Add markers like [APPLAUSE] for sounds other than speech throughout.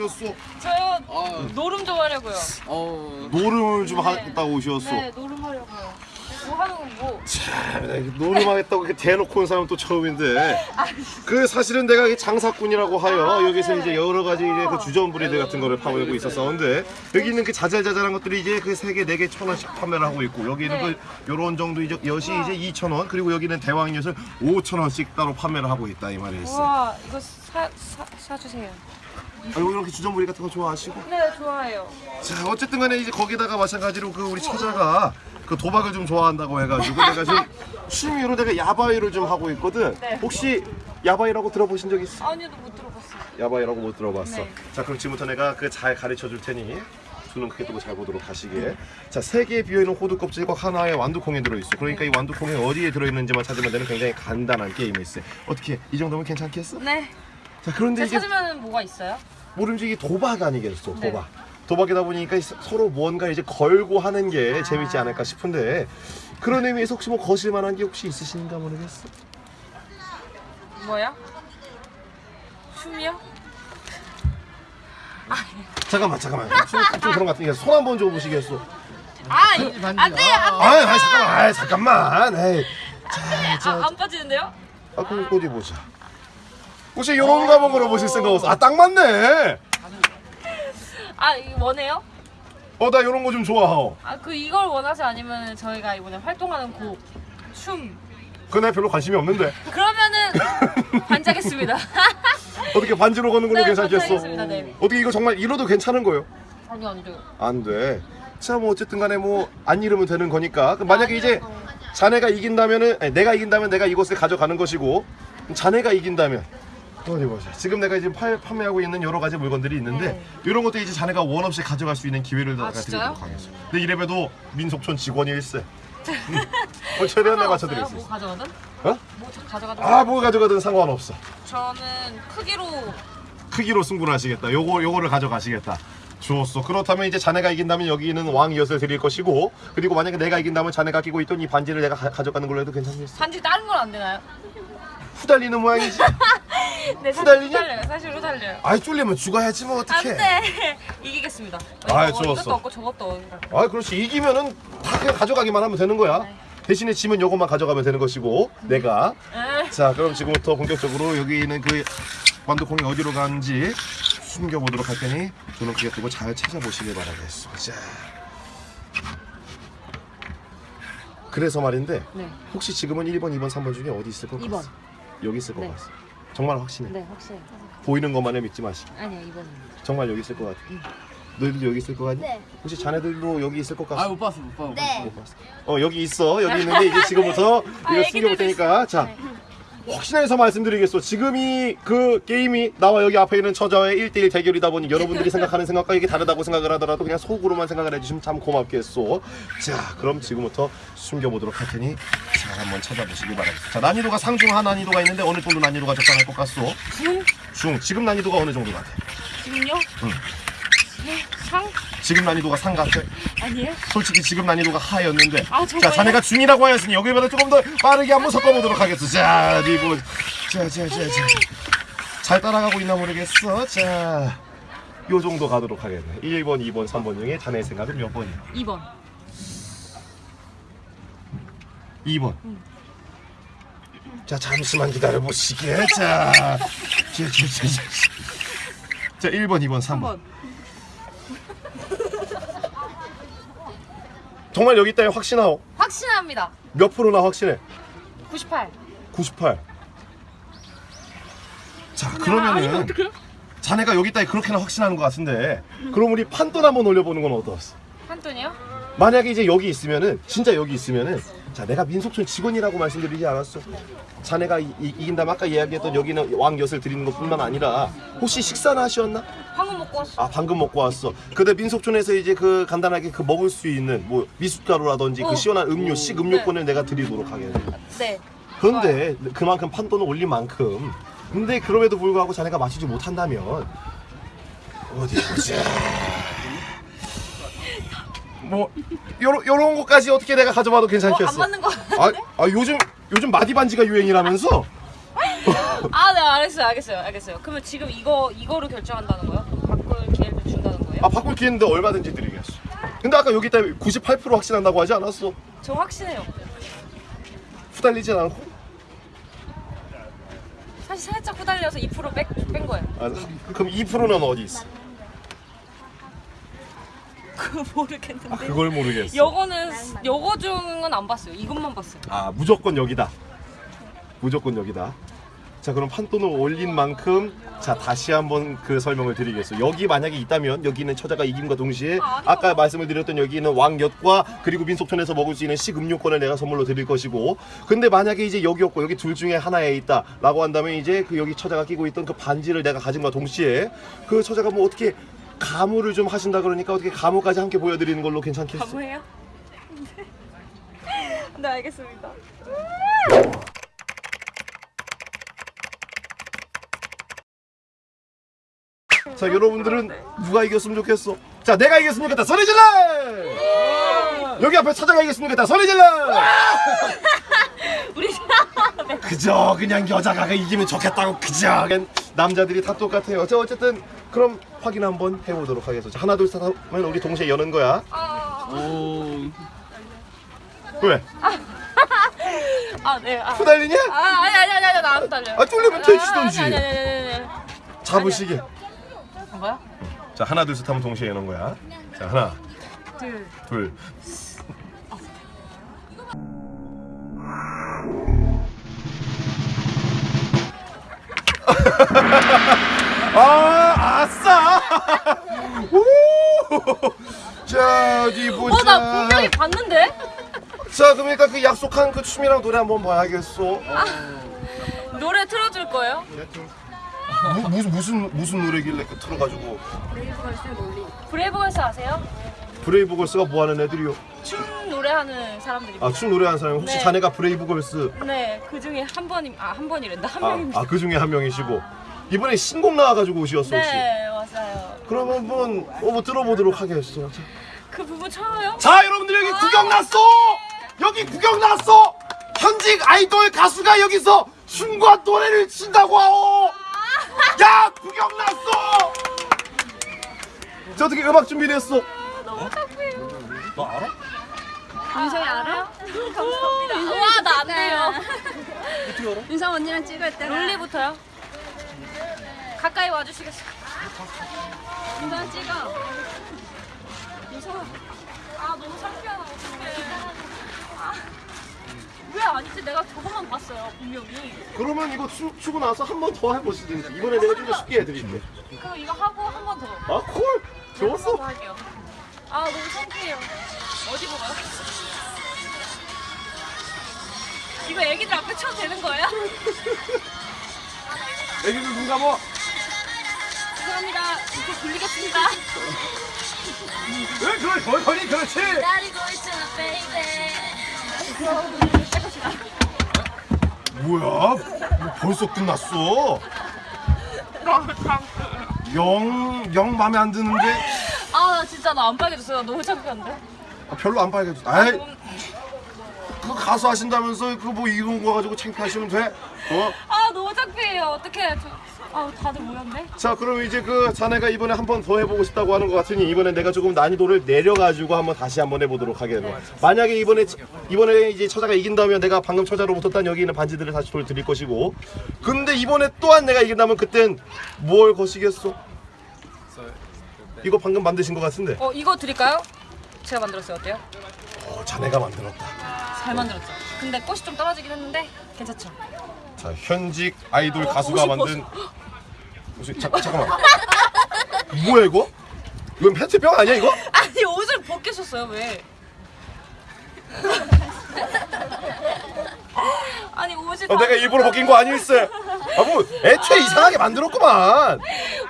오셨어? 저요 아, 노름 좀 하려고요. 어, 노름을 좀 네. 하겠다고 오셨어. 네, 노름 하려고요. 뭐 하는 건 뭐? 참, 노름하겠다고 이렇게 대놓고 온 사람은 또 처음인데 [LAUGHS] 그 사실은 내가 이 장사꾼이라고 하여 아, 여기서 네. 이제 여러 가지 이제 그 주전 브리드 같은 거를 파고 있었었는데 여기 있는 그 자잘자잘한 것들이 이제 그 세 개 네 개 천 원씩 판매를 하고 있고 여기 있는 네. 그 요런 정도 이제 엿이 이제 이천 원 그리고 여기는 대왕 엿을 오천 원씩 따로 판매를 하고 있다 이 말이 있어. 와 이거 사, 사, 사주세요. 아, 여기 이렇게 주전 브리 같은 거 좋아하시고. 네 좋아해요. 자 어쨌든 간에 이제 거기다가 마찬가지로 그 우리 처자가 그 도박을 좀 좋아한다고 해가지고 내가 지금 취미로 내가 야바이를 좀 하고 있거든 네. 혹시 야바이라고 들어보신 적 있어? 아니도 못 들어봤어요. 야바이라고 못 들어봤어 네. 자 그럼 지금부터 내가 그 잘 가르쳐 줄 테니 두눈 크게 뜨고 잘 보도록 하시게 자 세 개의 비어있는 호두 껍질과 하나의 완두콩이 들어있어 그러니까 이 완두콩이 어디에 들어있는지만 찾으면 되는 굉장히 간단한 게임이 있어 어떻게 이 정도면 괜찮겠어? 네. 자 그런데 이게 찾으면 뭐가 있어요? 이게 도박 아니겠어 네. 도박 도박이다 보니까 서- 서로 무언가 이제 걸고 하는 게 재밌지 않을까 싶은데 그런 의미에서 혹시 뭐 거실 만한 게 혹시 있으신가 모르겠어 뭐야? 춤이요? 잠깐만 잠깐만 좀, 좀 그런 것 같으니까 손 한번 줘보시겠어 아, 이- 안 돼, 안 돼. 아이 아이, 잠깐만 아이 잠깐만 에이 아, 안 빠지는데요? 아 그럼 어디 보자 혹시 요런 거 한번 걸어보실 생각 없어 아 딱 맞네 아, 이거 원해요? 어 나 요런 거 좀 좋아하오 아, 그 이걸 원하세요? 아니면 저희가 이번에 활동하는 곡, 춤. 그내 별로 관심이 없는데 그러면은 [LAUGHS] 반짝겠습니다. [LAUGHS] 어떻게 반지로 거는 걸로 네, 괜찮겠어 네. 어떻게 이거 정말 이뤄도 괜찮은 거요? 아니요, 안 돼요. 안 돼. 자, 뭐 어쨌든 간에 뭐 안 잃으면 되는 거니까. 만약에 이제 자네가 이긴다면은 아니, 내가 이긴다면 내가 이곳을 가져가는 것이고 자네가 이긴다면 어디 보자. 지금 내가 이제 팔, 판매하고 있는 여러 가지 물건들이 있는데 네. 이런 것도 이제 자네가 원 없이 가져갈 수 있는 기회를 내가 진짜요? 드리도록 하겠습니다. 근데 이래봬도 민속촌 직원이 일세. 뭐 [LAUGHS] 최대한 내가 맞춰드릴 수뭐 있어. 가져가든? 어? 뭐 자- 가져가든? 아, 뭐 가져가든 상관없어. 저는 크기로 크기로 승부를 하시겠다. 요거 요거를 가져가시겠다. 좋았어. 그렇다면 이제 자네가 이긴다면 여기는 왕 이엇을 드릴 것이고 그리고 만약에 내가 이긴다면 자네가 끼고 있던 이 반지를 내가 가, 져가는 걸로 해도 괜찮겠어? 반지 다른 건 안 되나요? 후달리는 모양이지. [LAUGHS] 네, 사실 후달리냐? 후달려요. 사실 후달려요. 아이 쫄리면 죽어야지 뭐안 어떡해. 돼. [LAUGHS] 이기겠습니다. 어, 아이, 이거, 좋았어. 없고 저것도 없고. 아 그렇지 이기면은 다 그냥 가져가기만 하면 되는 거야. 네. 대신에 지면 요것만 가져가면 되는 것이고 내가 에. 자 그럼 지금부터 본격적으로 여기 있는 그 완두콩이 어디로 가는지 숨겨보도록 할 테니 눈을 크게 뜨고 잘 찾아보시길 바라겠습니다. 자. 그래서 말인데 네. 혹시 지금은 1번, 2번, 3번 중에 어디 있을 것 2번. 같아? 여기 있을 것 네. 같아. 정말 확신해. 네, 확실해요. 보이는 것만을 믿지 마시고 아니요, 2번입니다. 정말 여기 있을 것 같아. 너희들도 여기 있을 것 같니? 네. 혹시 자네들도 여기 있을 것 같아? 아, 못 봤어, 못 봤어. 네. 못 봤어. 어 여기 있어 여기 있는데 이제 지금부터 아, 이거 숨겨볼 테니까 자 혹시나 해서 말씀드리겠소 지금 이 그 게임이 나와 여기 앞에 있는 처자의 1대1 대결이다 보니 여러분들이 생각하는 생각과 이게 다르다고 생각을 하더라도 그냥 속으로만 생각을 해주시면 참 고맙겠소 자 그럼 지금부터 숨겨보도록 할 테니 자 한번 찾아보시기 바랍니다 자 난이도가 상중하 난이도가 있는데 어느 정도 난이도가 적당할 것 같소 중? 중 지금 난이도가 어느 정도 같아 지금요? 응. 네, 상? 지금 난이도가 상 같아 아니에요? 솔직히 지금 난이도가 하였는데 아, 자? 자네가 중이라고 하였으니 여기보다 조금 더 빠르게 한번 섞어보도록 하겠어 자 리본 자자자자 잘 따라가고 있나 모르겠어 자 요 정도 가도록 하겠네 1번 2번 3번 중에 자네 생각은 몇 번이야 2번. 2번 자 잠시만 기다려보시게 자, 자, 자, 자, 자. 자 1번 2번 3번 3번. 정말 여기 있다에 확신하오 확신합니다. 몇 프로나 확신해 98. 98. 자 아니면 그러면은? 자네가 여기 있다 그렇게나 확신하는 것 같은데 그럼 우리 판돈 한번 올려보는 건 어떠었어? 한돈이요? 만약에 이제 여기 있으면은 진짜 여기 있으면은 자 내가 민속촌 직원이라고 말씀드리지 않았어? 자네가 이, 이, 이긴다면 아까 이야기했던 여기는 왕엿을 드리는 것뿐만 아니라 혹시 식사나 하셨나? 방금 먹고 왔어. 아 방금 먹고 왔어. 근데 민속촌에서 이제 그 간단하게 그 먹을 수 있는 뭐 미숫가루라든지 그 어. 시원한 음료 식 음료권을 내가 드리도록 하겠네. 네. 그런데 그만큼 판돈을 올린 만큼 근데 그럼에도 불구하고 자네가 마시지 못한다면 어디 보자 뭐 요런 요런 것까지 어떻게 내가 가져봐도 어, 괜찮겠어 안 맞는 거 아, 같은데? 아 요즘 요즘 마디 반지가 유행이라면서 아, 네, 알겠어요, 알겠어요, 알겠어요. 그러면 지금 이거 이거로 결정한다는 거요? 바꿔 아 바꿀 기회 있는데 얼마든지 드리겠어. 근데 아까 여기 때문에 98% 확신한다고 하지 않았어? 저 확신해요. 후달리진 않고? 사실 살짝 후달려서 2% 뺀, 뺀 거예요. 아, 그럼 2%는 어디 있어? 그거 [LAUGHS] 모르겠는데. 아, 그걸 모르겠어. 요거는 요거 중은 안 봤어요. 이것만 봤어요. 아 무조건 여기다. 무조건 여기다. 자 그럼 판돈을 올린 만큼 자 다시 한번 그 설명을 드리겠어. 여기 만약에 있다면 여기는 처자가 이김과 동시에 아까 말씀을 드렸던 여기는 왕엿과 그리고 민속촌에서 먹을 수 있는 식음료권을 내가 선물로 드릴 것이고 근데 만약에 이제 여기 없고 여기 둘 중에 하나에 있다 라고 한다면 이제 그 여기 처자가 끼고 있던 그 반지를 내가 가진과 동시에 그 처자가 뭐 어떻게 가무를 좀 하신다 그러니까 어떻게 가무까지 함께 보여드리는 걸로 괜찮겠어? 가무해요? [LAUGHS] 네 알겠습니다. 자 여러분들은 누가 이겼으면 좋겠어? 자 내가 이겼으면 좋겠다 소리 질러! 여기 앞에 찾아가 이겼으면 좋겠다 소리 질러! [LAUGHS] 우리 그저 그냥 여자가 이기면 좋겠다고 그저 그냥 남자들이 다 똑같아요 자 어쨌든 그럼 확인 한번 해보도록 하겠습니다 자, 하나 둘 셋 하면 우리 동시에 여는 거야 오. 왜? [LAUGHS] 아 네. 아. 후달리냐? 아 아니 아니 아니 아니 나안 달려. 아, 쫄리면 돼지던지. 아니 아니 아니 아니. 아니. 잡으시게 한 거야? 자 하나 둘 셋 하면 동시에 여는 거야 자 하나 둘. 둘 [LAUGHS] 아, 아싸! [LAUGHS] 우! 자, 어디 보자. 어 나 분명히 봤는데? [LAUGHS] 자, 그러니까 그 약속한 그 춤이랑 노래 한번 봐야겠어. 노래 틀어줄 거예요? 무, 무슨 무슨 무슨 노래길래 그 틀어가지고 브레이브걸스 아세요? 브레이브 걸스가 뭐 하는 애들이요? 춤 노래하는 사람들이. 아, 춤 노래하는 사람 혹시 네. 자네가 브레이브 걸스 네, 그 중에 한 번이 아한 번이랬나 한 아, 명입니다. 아, 그 중에 한 명이시고 이번에 신곡 나와 가지고 오셨어 혹시? 네, 맞아요. 그러면 한번 어, 뭐 들어보도록 하겠어. 자. 그 부분 쳐요? 자 여러분들 여기 구경 났어 여기 구경 났어 현직 아이돌 가수가 여기서 춤과 노래를 친다고 하오 야 구경 났어 저 어떻게 음악 준비됐어 너무 착해요. 너 알아? 윤성이 알아? 감사합니다. 와, 나 안 돼요. 어떻게 알아? 윤성 언니랑 찍을 때 롤리부터요? 가까이 와주시겠어요? 윤성 찍어. 아, 너무 창피하다. 어떡해. 아, 왜 아니지? 내가 저것만 봤어요, 분명히. 그러면 이거 추, 추고 나서 한 번 더 해보시든지 이번에 내가 좀 더 쉽게 해드릴게 그럼 이거 하고 한 번 더. 아 콜! 좋았어 더 할게요. 아, 너무 창피해요. 어디 보가요? 이거 애기들 앞에 쳐도 되는 거예요? [LAUGHS] 애기들 눈 감어 죄송합니다. 이제 돌리겠습니다. 왜 그걸 거리 그렇지 기다리고 있잖아, baby. 뭐야? 뭐 벌써 끝났어? 영, 영 마음에 안 드는데? 아, 나 진짜 나 안 빨개졌어요. 나 너무 창피한데? 아, 별로 안 빨개졌어. 아이, 그 가수 하신다면서 그 뭐 이런 거 가지고 창피하시면 돼? 어? 아, 너무 창피해요. 어떡해. 저, 아, 다들 모였네? 자, 그럼 이제 그 자네가 이번에 한 번 더 해보고 싶다고 하는 것 같으니 이번에 내가 조금 난이도를 내려가지고 한번 다시 한번 해보도록 하겠네. 만약에 이번에 이번에 이제 처자가 이긴다면 내가 방금 처자로부터 딴 여기 있는 반지들을 다시 돌 드릴 것이고, 근데 이번에 또한 내가 이긴다면 그땐 뭘 거시겠어? 이거 방금 만드신 것 같은데. 어, 이거 드릴까요? 제가 만들었어요. 어때요? 어, 자네가 만들었다. 잘 만들었죠. 근데 꽃이 좀 떨어지긴 했는데 괜찮죠? 자, 현직 아이돌 어, 가수가 옷이 만든 옷이 자, 잠깐만. 뭐야 이거? 이건 페트병 아니야 이거? [LAUGHS] 아니 옷을 벗기셨어요 왜? [LAUGHS] 아니 옷이 어, 다- 내가 일부러 벗긴 거 아니었어요. [LAUGHS] 아, 뭐 애초에 이상하게 만들었구만.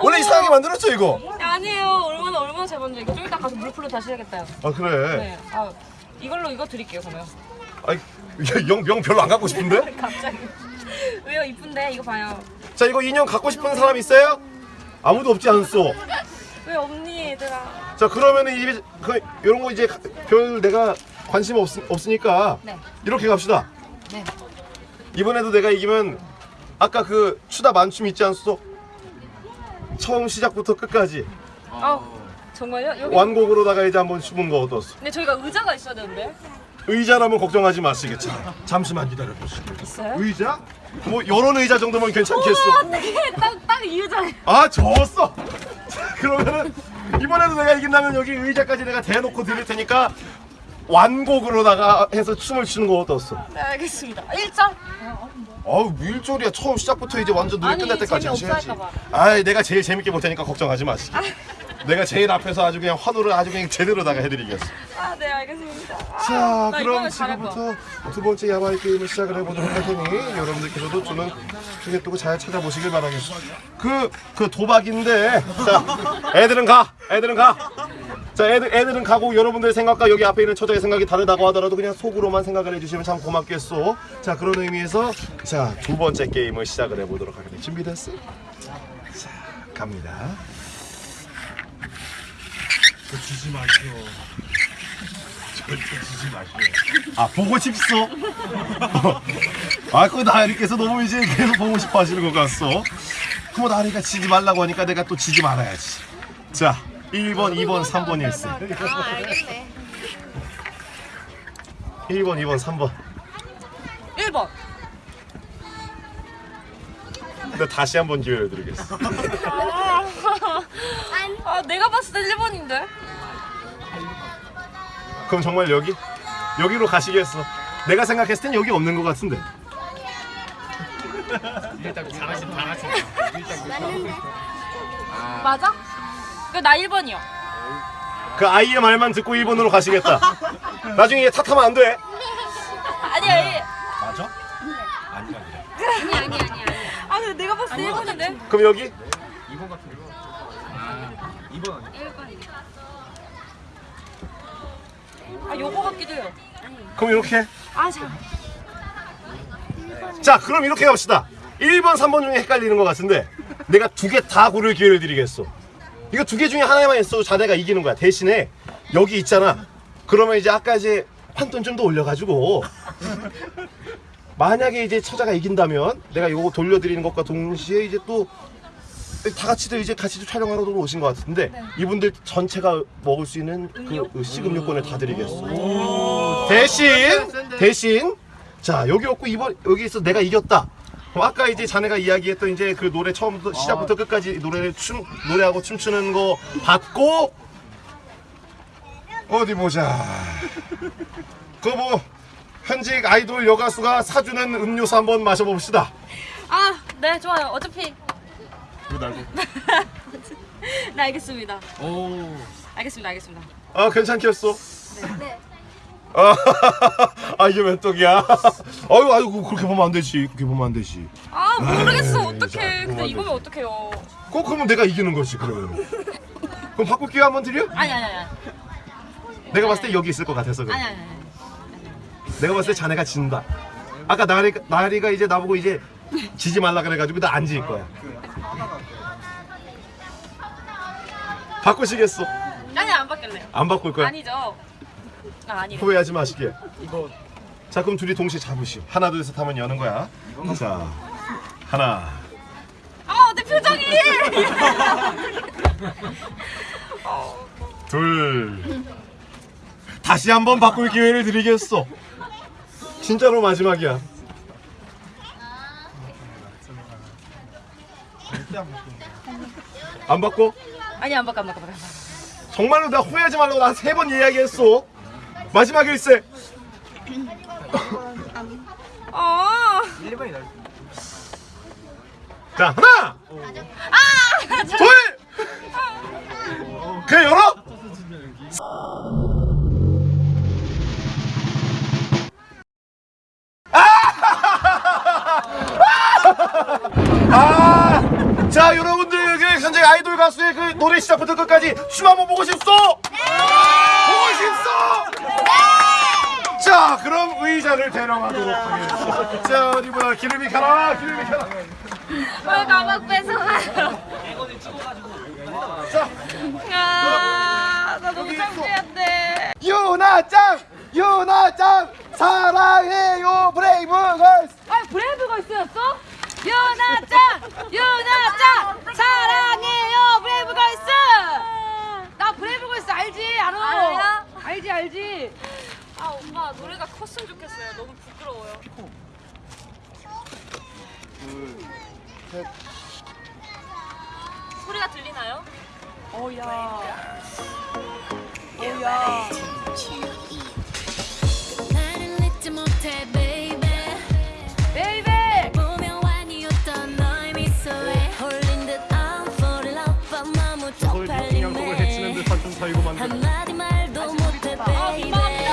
원래 이상하게 만들었죠 이거. 아니에요 얼마나 얼마나 잘 만들어 이거 좀 이따 가서 물 풀러 다시 해야겠다요 아 그래. 네. 아 이걸로 이거 드릴게요 그러면 아이 영, 영 별로 안 갖고 싶은데? [LAUGHS] 갑자기 왜요 이쁜데 이거 봐요 자 이거 인형 갖고 싶은 사람 있어요? 아무도 없지 않소. 왜 없니 얘들아 자 그러면은 이 그, 이런 거 이제 별 내가 관심 없, 없으니까 네. 이렇게 갑시다. 네. 이번에도 내가 이기면 아까 그 추다 만춤 있지 않소? 처음 시작부터 끝까지 아 정말요? 여기. 완곡으로다가 이제 한번 춤은 거 어떻소? 근데 저희가 의자가 있어야 되는데. 의자라면 걱정하지 마시겠죠. 잠시만 기다려 보시겠어요? 있어요? 의자? 뭐 이런 의자 정도면 괜찮겠어. 어떻게 딱딱이 의자에. 아. [LAUGHS] 자, 그러면은 이번에도 내가 이긴다면 여기 의자까지 내가 대놓고 드릴 테니까 완곡으로다가 해서 춤을 추는 거 어떻소? 네 알겠습니다. 1점. 어우 밀조리야 처음 시작부터 이제 완전 노래 아니, 끝날 때까지 재미없어 하셔야지. 할까 봐. 아이 내가 제일 재밌게 볼 테니까 걱정하지 마시고. 내가 제일 앞에서 아주 그냥 환호를 아주 그냥 제대로다가 해드리겠어. 아 네 알겠습니다. 자, 나 그럼. 지금부터 두 번째 야바이 게임을 시작을 해보도록 할 테니 여러분들께서도 저는 중에 두고 잘 찾아보시길 바라겠습니다. 그, 그 도박인데, 자, 애들은 가, 애들은 가. 자, 애들, 애들은 가고 여러분들의 생각과 여기 앞에 있는 처자의 생각이 다르다고 하더라도 그냥 속으로만 생각을 해주시면 참 고맙겠소. 자, 그런 의미에서 자, 두 번째 게임을 시작을 해보도록 하겠습니다. 준비됐어? 자, 갑니다. 주지 마시오. 절대 주지 마시오. 아 보고 싶소? 아 그거 나리께서 너무 이제 계속 보고 싶어 하시는 것 같소 그럼 나리가 지지 말라고 하니까 내가 또 지지 말아야지 자 1번 2번 3번 1세 아 알겠네 1번 2번 3번 1번. 근데 다시 한 번 기회를 드리겠어 아 내가 봤을 때 1번인데. 그럼 정말 여기? 여기로 가시겠어 내가 생각했을 땐 여기 없는 것 같은데 일단 잘하신 잘하신. 맞아? 그나 1번이요. 그 아이의 말만 듣고 1번으로 가시겠다 나중에 얘 탓하면 안 돼 아니 아니. 맞아? 아니 아니 아니 아니 아 근데 내가 1번인데. 그럼 여기? 2번 같은 거. 아, 2번 아니야? 1번이네 아 요거 같기도 해요. 그럼 이렇게 아 자. 자 그럼 이렇게 갑시다 1번 3번 중에 헷갈리는 것 같은데 내가 두 개 다 고를 기회를 드리겠어 이거 두 개 중에 하나만 있어도 자네가 이기는 거야 대신에 여기 있잖아 그러면 이제 아까 이제 판돈 좀 더 올려가지고 만약에 이제 처자가 이긴다면 내가 요거 돌려드리는 것과 동시에 이제 또 다 같이도 이제 같이 촬영하러 오신 것 같은데 이분들 전체가 먹을 수 있는 그 식음료권을 다 드리겠어 대신 대신 자 여기 없고 이번 여기서 내가 이겼다. 아까 이제 자네가 이야기했던 이제 그 노래 처음부터 시작부터 끝까지 노래를 춤 노래하고 춤추는 거 받고 어디 보자. [LAUGHS] 그뭐 현직 아이돌 여가수가 사주는 음료수 한번 마셔봅시다. 아 네 좋아요. 어차피 이거 날고. [LAUGHS] 네 알겠습니다. 오. 알겠습니다 알겠습니다. 아 괜찮겠어? 네. 아, [LAUGHS] 아 이게 몇 떡이야? [LAUGHS] 아유 아유 그렇게 보면 안 되지. 그렇게 보면 안 되지. 아 모르겠어 에이, 어떡해. 자, 근데 이거면 어떡해요. 꼭 그러면 내가 이기는 거지 그러면. 그럼 바꿀 기회 한번 드려? 아니 아니 아니 내가 봤을 때 여기 있을 것 같아서 그래. 아니 아니 아니. 내가 봤을 때 자네가 진다. 아까 나리 나리가 이제 나보고 이제 지지 말라 그래가지고 나안질 거야. 바꾸시겠어? 아니 안 바뀔래요. 안 바꿀 거야? 아니죠. 아 아니. 후회하지 마시게. 이거 자 그럼 둘이 동시에 잡으시오. 하나 둘 셋 하면 여는 거야. 자 하나. 아내 표정이. [LAUGHS] 둘. 다시 한번 바꿀 기회를 드리겠어. 진짜로 마지막이야. 안 바꿔? 아니 안 바꿔 안 바꿔 안 바꿔. 정말로 나 후회하지 말라고 나 세 번 이야기했어. 마지막 일세. 아. 1번이 나. 자 하나. 둘. 그래 열어. 아! 자 여러분들 여기 현재 아이돌 가수의 그 노래 시작부터 끝까지 춤 한번 보고 싶소? 보고 싶소? 자 그럼 의자를 데려가도록 하겠습니다 자 어디 보자 기름이 가라 기름이 가라 왜 가방 뺏어가요? 자 아, 나 너무 창피한데. 유나짱 유나짱 사랑해요 브레이브걸스 아, 브레이브걸스였어? 유나짱! 유나짱! 사랑해요, 브레이브걸스! 나 브레이브 알지 알아. 알아요? 알지 알지. 아 오빠 노래가 컸으면 좋겠어요. 너무 부끄러워요. 셋. 소리가 들리나요? 어야. 어야. 나를 잊지 못해 서울 평양곡을 해치는 듯한 좀 사이고만 한마디 말도 못해 baby. 민망합니다.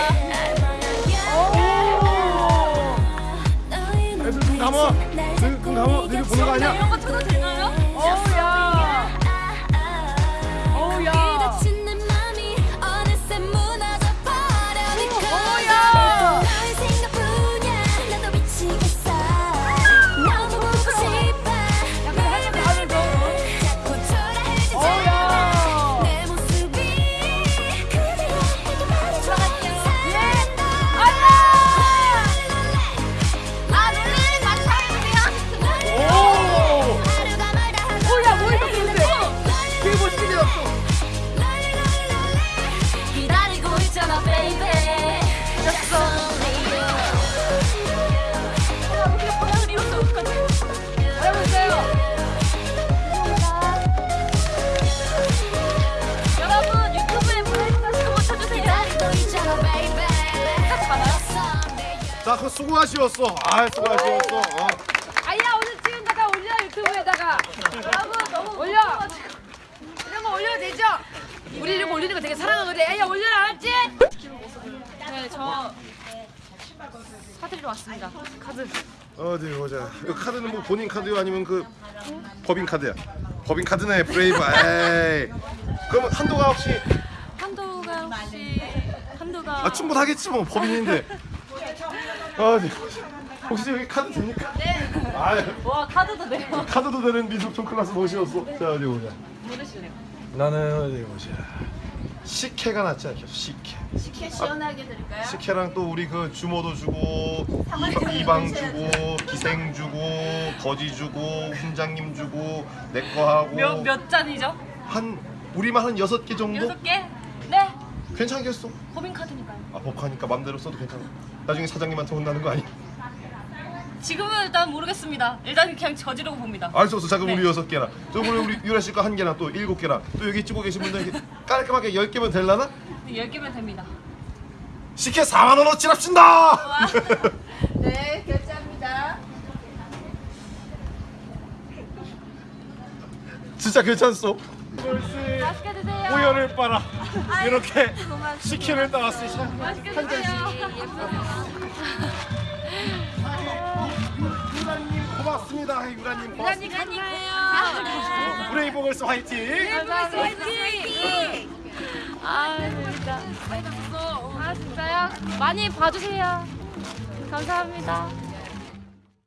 너의 애들 눈 감아 눈, 감아 너희 보는 거 아니야? 수고하시었어. 아, 수고하시었어. 어. 아야 오늘 찍은 거다 올려 유튜브에다가. 여러분 너무 올려. 이런 거 올려도 되죠? 우리 이런 거 올리는 거 되게 사랑하거든. 아야 올려라 알았지? 네, 저 사드리러 왔습니다. 카드. 어디 보자. 이 카드는 뭐 본인 카드요 아니면 그 법인 카드야? 법인 카드네 브레이브. [LAUGHS] 에이. 그럼 한도가 혹시 한도가 혹시 한도가 아 충분하겠지 뭐 법인인데. [LAUGHS] 어디. 혹시 여기 카드 됩니까? 네. 아, 와 카드도 돼요. 카드도 되는 미술촌 클래스 모시었어. 자 어디 보자. 모르시네요. 나는 어디 보자. 식혜가 낫지 않겠어? 식혜. 식혜 시원하게 드릴까요? 식혜랑 또 우리 그 주모도 주고 이- 이방 주고 기생 주고 거지 주고 훈장님 주고 내 거 하고 몇 몇 잔이죠? 한 우리만 한 여섯 개 정도 여섯 개? 네. 괜찮겠어. 법인 카드니까요. 아 법하니까 맘대로 써도 괜찮아. 나중에 사장님한테 혼나는 거 아니야? 지금은 일단 모르겠습니다. 일단 그냥 저지르고 봅니다. 알 수 없어. 잠깐 네. 우리 여섯 개나. 저 우리 우리 유라 씨거 한 개나 또 일곱 개나 또 여기 찍고 계신 분들 이렇게 깔끔하게 열 개면 될라나? 네, 열 개면 됩니다. 식혜 4만 원어치 납신다. 와. [LAUGHS] 네, 결제합니다. 진짜 괜찮소. 맛있게 드세요. 우연을 빨아 이렇게 식혜를 따왔으니 맛있게 [LAUGHS] 고맙습니다. 유라님 고맙습니다. 감사해요. 브레이브걸스 화이팅. 감사합니다. 아 재밌다. 아 진짜요? 많이 봐주세요. 감사합니다.